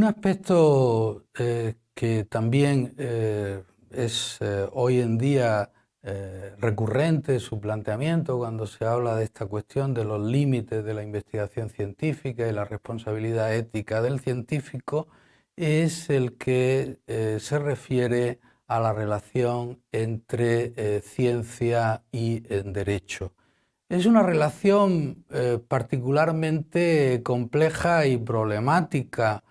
Un aspecto eh, que también eh, es eh, hoy en día recurrente su planteamiento cuando se habla de esta cuestión de los límites de la investigación científica y la responsabilidad ética del científico es el que se refiere a la relación entre ciencia y derecho. Es una relación particularmente compleja y problemática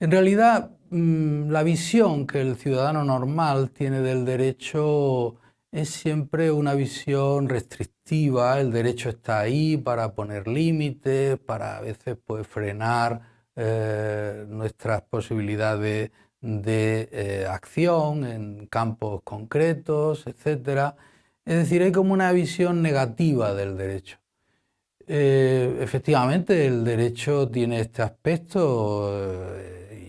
en realidad, mm, la visión que el ciudadano normal tiene del derecho es siempre una visión restrictiva, el derecho está ahí para poner límites, para a veces pues, frenar eh, nuestras posibilidades de eh, acción en campos concretos, etc. Es decir, hay como una visión negativa del derecho. Eh, efectivamente, el derecho tiene este aspecto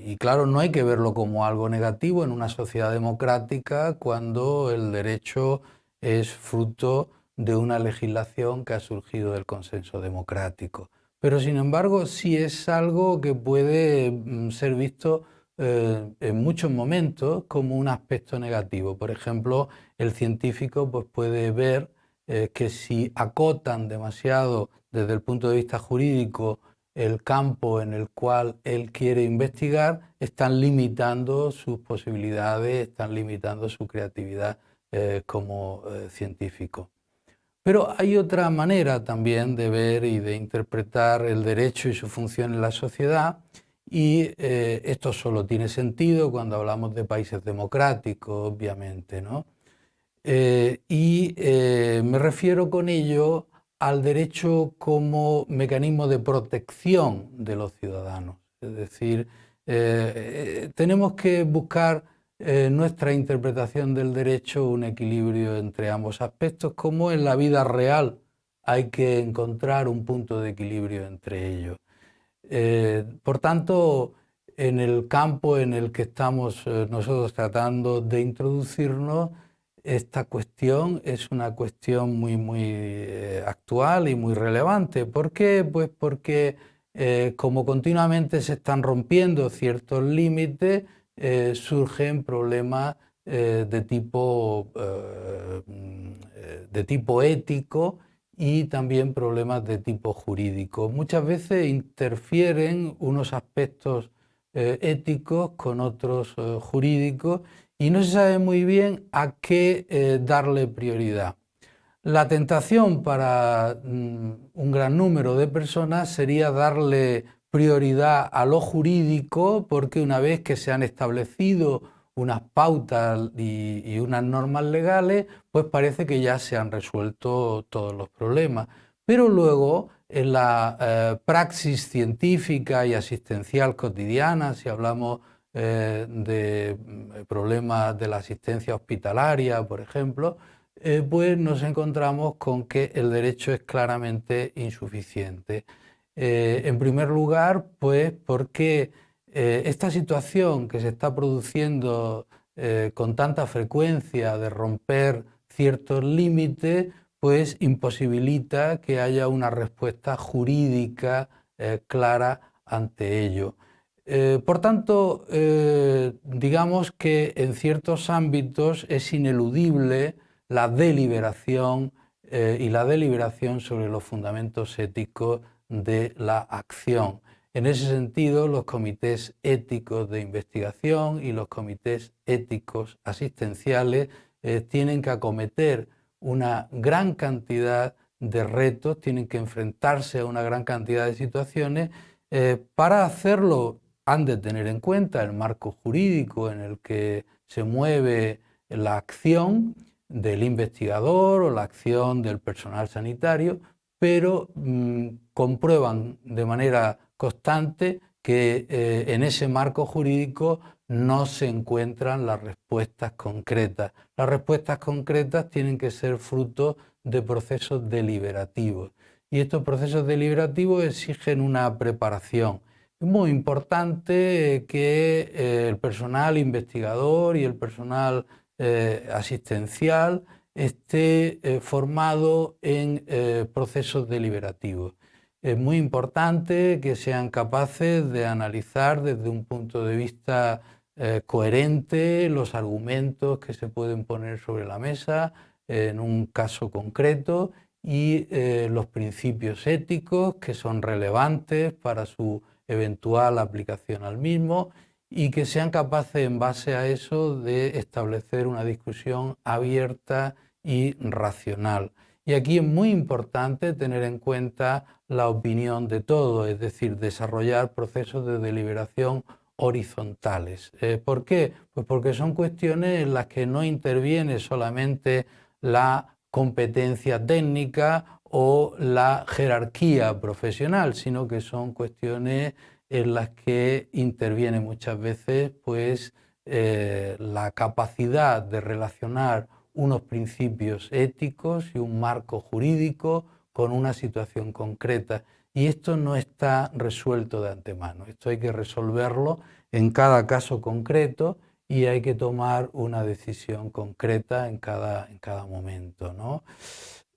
y claro, no hay que verlo como algo negativo en una sociedad democrática cuando el derecho es fruto de una legislación que ha surgido del consenso democrático. Pero sin embargo sí es algo que puede mm, ser visto eh, en muchos momentos como un aspecto negativo. Por ejemplo, el científico pues, puede ver eh, que si acotan demasiado desde el punto de vista jurídico el campo en el cual él quiere investigar, están limitando sus posibilidades, están limitando su creatividad eh, como eh, científico. Pero hay otra manera también de ver y de interpretar el derecho y su función en la sociedad y eh, esto solo tiene sentido cuando hablamos de países democráticos, obviamente. ¿no? y me refiero con ello al derecho como mecanismo de protección de los ciudadanos. Es decir, eh, eh, tenemos que buscar eh, nuestra interpretación del derecho un equilibrio entre ambos aspectos, como en la vida real hay que encontrar un punto de equilibrio entre ellos. por tanto, en el campo en el que estamos nosotros tratando de introducirnos, esta cuestión es una cuestión muy, muy eh, actual y muy relevante. ¿Por qué? Pues porque eh, como continuamente se están rompiendo ciertos límites, eh, surgen problemas de, tipo, de tipo ético y también problemas de tipo jurídico. Muchas veces interfieren unos aspectos éticos con otros jurídicos y no se sabe muy bien a qué eh, darle prioridad. La tentación para mm, un gran número de personas sería darle prioridad a lo jurídico porque una vez que se han establecido unas pautas y, unas normas legales, pues parece que ya se han resuelto todos los problemas. Pero luego en la eh, praxis científica y asistencial cotidiana, si hablamos eh, de mm, problemas de la asistencia hospitalaria, por ejemplo, eh, pues nos encontramos con que el derecho es claramente insuficiente. Eh, en primer lugar, pues porque esta situación que se está produciendo con tanta frecuencia de romper ciertos límites, pues imposibilita que haya una respuesta jurídica clara ante ello. Eh, por tanto, eh, digamos que en ciertos ámbitos es ineludible la deliberación eh, y la deliberación sobre los fundamentos éticos de la acción. En ese sentido, los comités éticos de investigación y los comités éticos asistenciales tienen que acometer una gran cantidad de retos, tienen que enfrentarse a una gran cantidad de situaciones para hacerlo han de tener en cuenta el marco jurídico en el que se mueve la acción del investigador o la acción del personal sanitario, pero mm, comprueban de manera constante que eh, en ese marco jurídico no se encuentran las respuestas concretas. Las respuestas concretas tienen que ser fruto de procesos deliberativos y estos procesos deliberativos exigen una preparación, es muy importante que eh, el personal investigador y el personal eh, asistencial esté eh, formado en procesos deliberativos. es muy importante que sean capaces de analizar desde un punto de vista coherente los argumentos que se pueden poner sobre la mesa en un caso concreto y los principios éticos que son relevantes para su eventual aplicación al mismo y que sean capaces en base a eso de establecer una discusión abierta y racional. Y aquí es muy importante tener en cuenta la opinión de todos, es decir, desarrollar procesos de deliberación horizontales. Eh, ¿Por qué? Pues porque son cuestiones en las que no interviene solamente la competencia técnica o la jerarquía profesional, sino que son cuestiones en las que interviene muchas veces pues, eh, la capacidad de relacionar unos principios éticos y un marco jurídico con una situación concreta. Y esto no está resuelto de antemano, esto hay que resolverlo en cada caso concreto y hay que tomar una decisión concreta en cada, en cada momento. ¿no?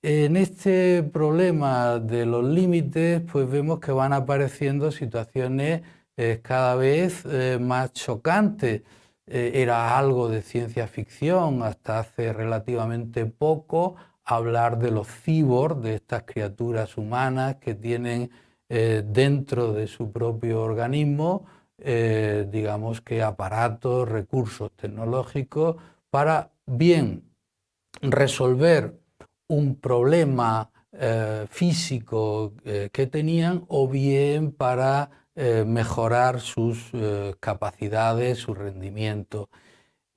En este problema de los límites, pues vemos que van apareciendo situaciones eh, cada vez eh, más chocantes. Eh, era algo de ciencia ficción hasta hace relativamente poco hablar de los cibor, de estas criaturas humanas que tienen dentro de su propio organismo, digamos que aparatos, recursos tecnológicos para bien resolver un problema eh, físico eh, que tenían o bien para eh, mejorar sus capacidades, su rendimiento.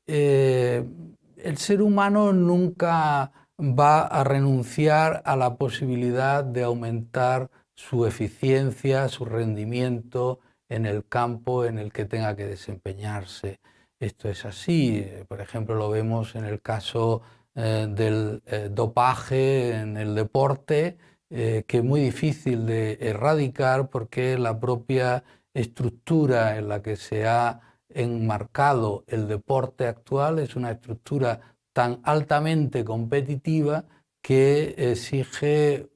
el ser humano nunca va a renunciar a la posibilidad de aumentar su eficiencia, su rendimiento en el campo en el que tenga que desempeñarse. Esto es así, por ejemplo lo vemos en el caso eh, del eh, dopaje en el deporte, eh, que es muy difícil de erradicar porque la propia estructura en la que se ha enmarcado el deporte actual es una estructura tan altamente competitiva que exige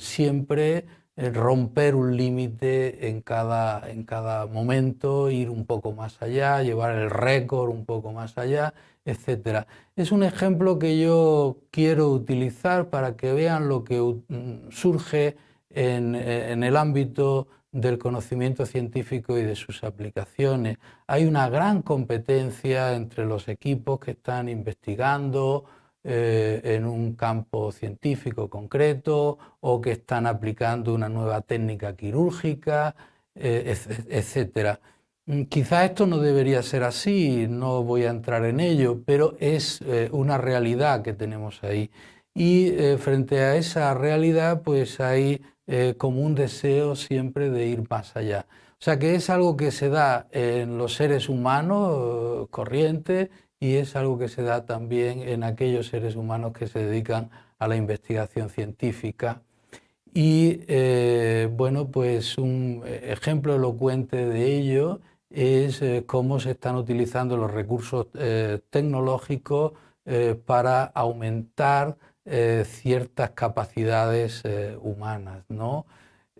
siempre romper un límite en cada, en cada momento, ir un poco más allá, llevar el récord un poco más allá etc. Es un ejemplo que yo quiero utilizar para que vean lo que mm, surge en, el ámbito del conocimiento científico y de sus aplicaciones. Hay una gran competencia entre los equipos que están investigando eh, en un campo científico concreto o que están aplicando una nueva técnica quirúrgica, eh, etc. Mm, quizá esto no debería ser así, no voy a entrar en ello, pero es eh, una realidad que tenemos ahí. Y eh, frente a esa realidad, pues hay eh, como un deseo siempre de ir más allá. O sea que es algo que se da en los seres humanos corrientes y es algo que se da también en aquellos seres humanos que se dedican a la investigación científica. Y bueno, pues un ejemplo elocuente de ello es eh, cómo se están utilizando los recursos eh, tecnológicos eh, para aumentar ciertas capacidades humanas. ¿no?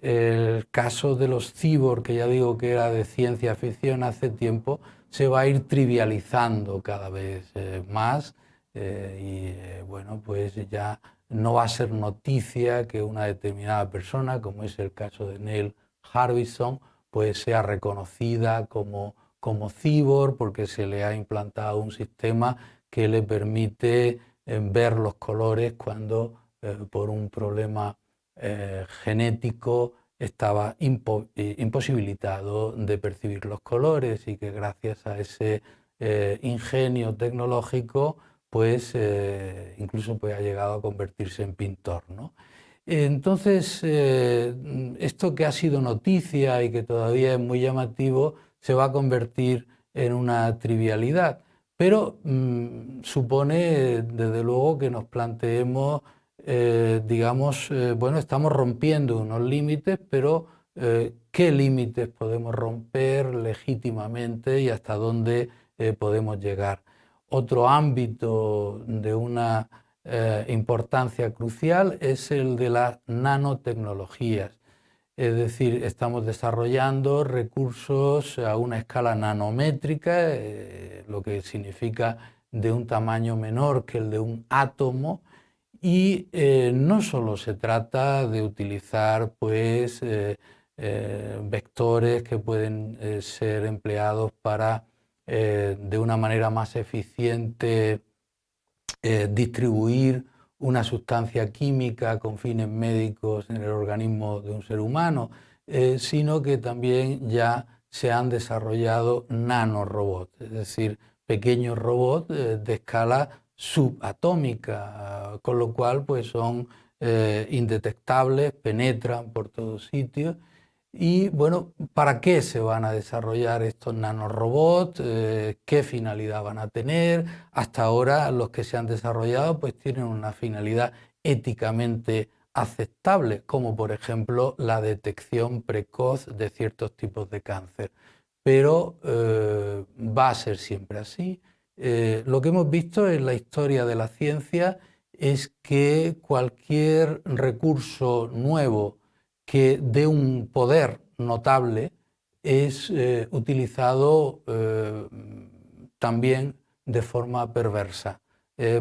El caso de los cibor, que ya digo que era de ciencia ficción hace tiempo, se va a ir trivializando cada vez más y bueno, pues ya no va a ser noticia que una determinada persona, como es el caso de Neil Harbison, pues sea reconocida como, como cibor porque se le ha implantado un sistema que le permite eh, ver los colores cuando eh, por un problema eh, genético estaba imposibilitado de percibir los colores y que gracias a ese ingenio tecnológico pues incluso pues, ha llegado a convertirse en pintor. ¿no? Entonces, eh, esto que ha sido noticia y que todavía es muy llamativo, se va a convertir en una trivialidad. Pero mm, supone, desde luego, que nos planteemos, eh, digamos, eh, bueno, estamos rompiendo unos límites, pero ¿qué límites podemos romper legítimamente y hasta dónde podemos llegar? Otro ámbito de una eh, importancia crucial es el de las nanotecnologías. Es decir, estamos desarrollando recursos a una escala nanométrica, eh, lo que significa de un tamaño menor que el de un átomo, y eh, no solo se trata de utilizar pues, eh, vectores que pueden ser empleados para de una manera más eficiente distribuir una sustancia química con fines médicos en el organismo de un ser humano, eh, sino que también ya se han desarrollado nanorobots, es decir, pequeños robots eh, de escala subatómica, con lo cual pues son eh, indetectables, penetran por todos sitios y bueno, ¿para qué se van a desarrollar estos nanorobots? Eh, ¿Qué finalidad van a tener? Hasta ahora los que se han desarrollado pues tienen una finalidad éticamente aceptable, como por ejemplo la detección precoz de ciertos tipos de cáncer. Pero eh, va a ser siempre así. Eh, lo que hemos visto en la historia de la ciencia es que cualquier recurso nuevo que de un poder notable es eh, utilizado eh, también de forma perversa.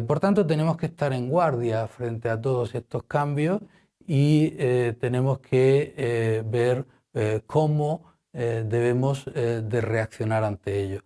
Por tanto, tenemos que estar en guardia frente a todos estos cambios y tenemos que ver cómo debemos de reaccionar ante ellos.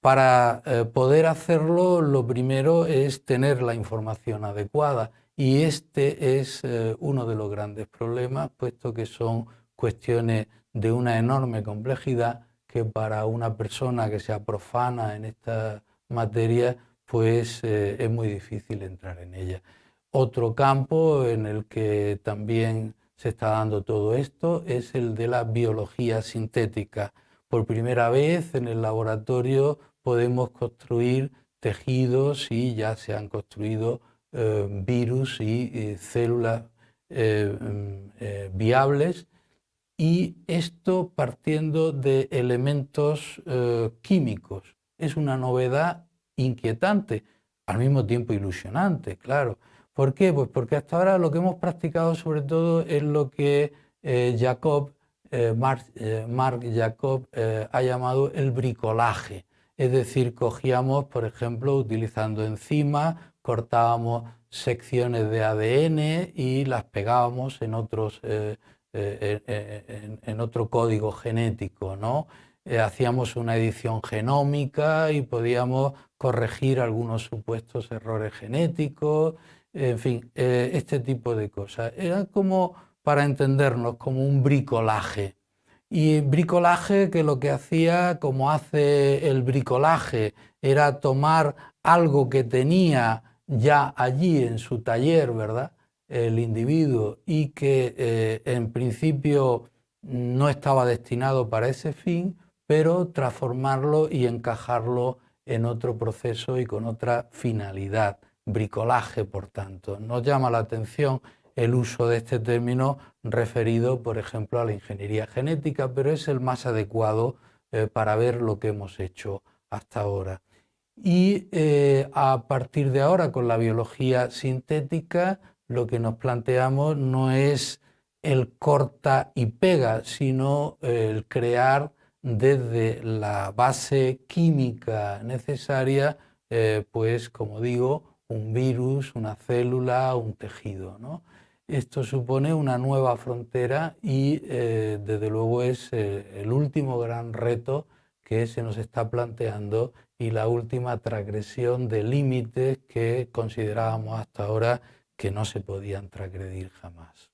Para poder hacerlo, lo primero es tener la información adecuada y este es eh, uno de los grandes problemas, puesto que son cuestiones de una enorme complejidad que para una persona que sea profana en esta materia, pues eh, es muy difícil entrar en ella. Otro campo en el que también se está dando todo esto es el de la biología sintética. Por primera vez en el laboratorio podemos construir tejidos y ya se han construido eh, virus y células eh, mm, eh, viables y esto partiendo de elementos químicos. Es una novedad inquietante, al mismo tiempo ilusionante, claro. ¿Por qué? Pues porque hasta ahora lo que hemos practicado sobre todo es lo que Jacob, Mark, Mark, Jacob ha llamado el bricolaje. Es decir, cogíamos, por ejemplo, utilizando enzimas, cortábamos secciones de ADN y las pegábamos en, otros, eh, eh, en, otro código genético. ¿no? Eh, hacíamos una edición genómica y podíamos corregir algunos supuestos errores genéticos, en fin, este tipo de cosas. Era como, para entendernos, como un bricolaje. Y bricolaje que lo que hacía, como hace el bricolaje, era tomar algo que tenía ya allí en su taller, ¿verdad? El individuo y que eh, en principio no estaba destinado para ese fin, pero transformarlo y encajarlo en otro proceso y con otra finalidad, bricolaje, por tanto. Nos llama la atención el uso de este término referido, por ejemplo, a la ingeniería genética, pero es el más adecuado eh, para ver lo que hemos hecho hasta ahora. Y eh, a partir de ahora, con la biología sintética, lo que nos planteamos no es el corta y pega, sino el crear desde la base química necesaria, eh, pues como digo, un virus, una célula, un tejido. Esto supone una nueva frontera y eh, desde luego es el último gran reto que se nos está planteando y la última transgresión de límites que considerábamos hasta ahora que no se podían transgredir jamás.